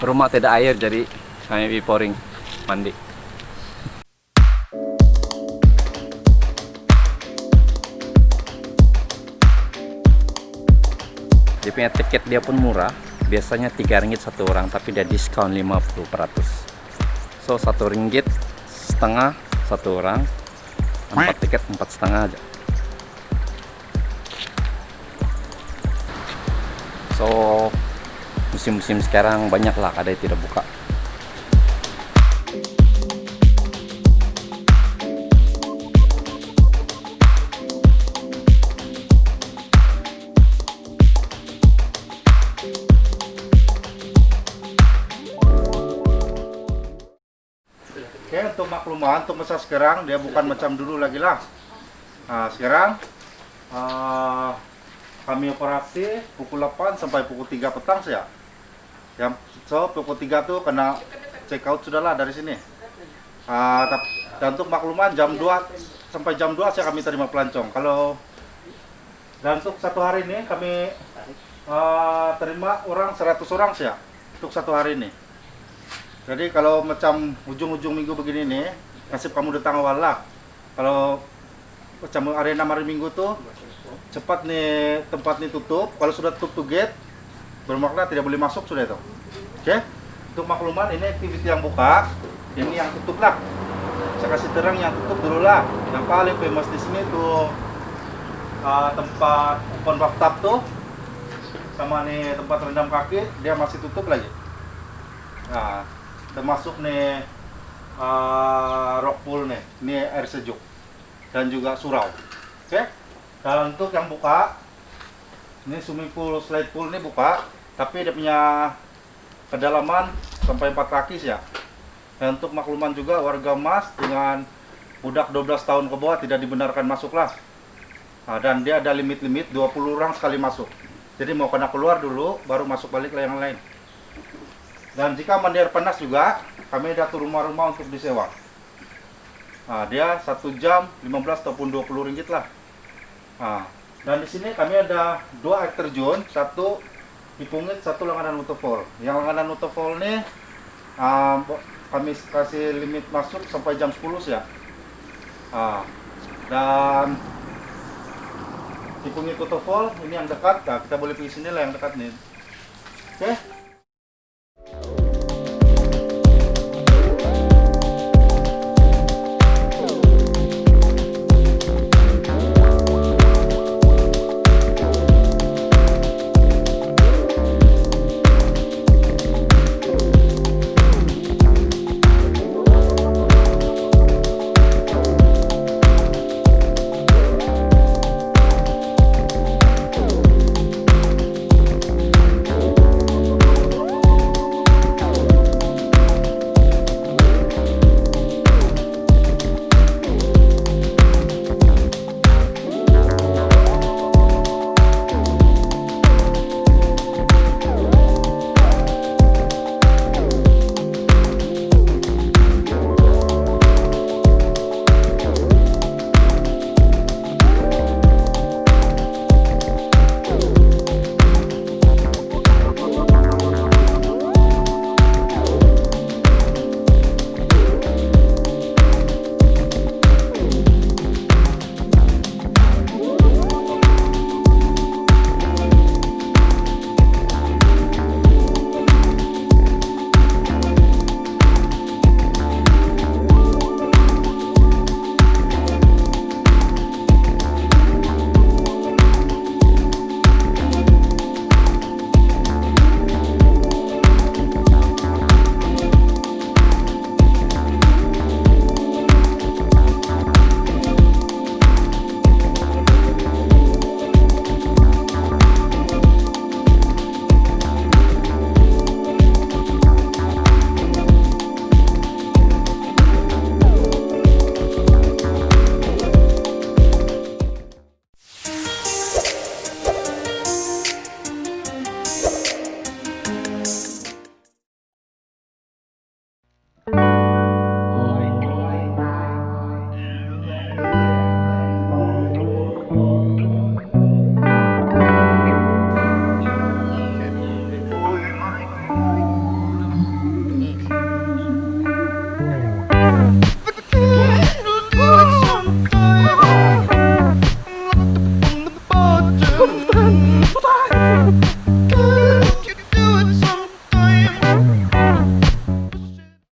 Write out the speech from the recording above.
rumah tidak air jadi kami pouring mandi. Dia punya tiket dia pun murah. Biasanya 3 ringgit satu orang, tapi dia diskon 50 So satu ringgit setengah satu orang, empat tiket empat setengah aja. So musim-musim sekarang banyak lah yang tidak buka. Oke, untuk makluman, untuk masa sekarang dia bukan macam dulu lagi lah. Nah, sekarang uh, kami operasi pukul 8 sampai pukul 3 petang ya. Yang so pukul 3 tuh kena check out sudahlah dari sini. Uh, dan untuk makluman jam 2 sampai jam 2 saya kami terima pelancong. Kalau dan untuk satu hari ini kami uh, terima orang 100 orang sih ya untuk satu hari ini. Jadi kalau macam ujung-ujung minggu begini nih, nasib kamu datang awal lah. Kalau macam arena hari minggu tuh cepat nih tempat nih tutup. Kalau sudah tutup gate, bermakna tidak boleh masuk sudah itu. Oke? Untuk makluman ini aktiviti yang buka, ini yang tutup lah. Saya kasih terang yang tutup dulu lah. Yang paling famous di sini tuh uh, tempat open bathtub tuh sama nih tempat rendam kaki dia masih tutup lagi. Nah, termasuk nih uh, rock pool nih, ini air sejuk dan juga surau. Oke, okay? dan untuk yang buka, ini swimming pool, slide pool ini buka, tapi dia punya kedalaman sampai 4 kaki ya. Dan untuk makluman juga warga Mas dengan budak 12 tahun ke bawah tidak dibenarkan masuk lah. Nah, dan dia ada limit-limit 20 orang sekali masuk. Jadi mau kena keluar dulu, baru masuk balik lah yang lain. Dan jika mandi air panas juga, kami ada rumah-rumah untuk disewa. Nah, dia satu jam 15 ataupun 20 ringgit lah. Nah, dan di sini kami ada dua air terjun, satu di Pungit, satu langganan waterfall. Yang langganan waterfall ini uh, kami kasih limit masuk sampai jam 10 ya. Nah, dan di Pungit waterfall ini yang dekat, nah, kita boleh pergi sini lah yang dekat nih. Oke. Okay?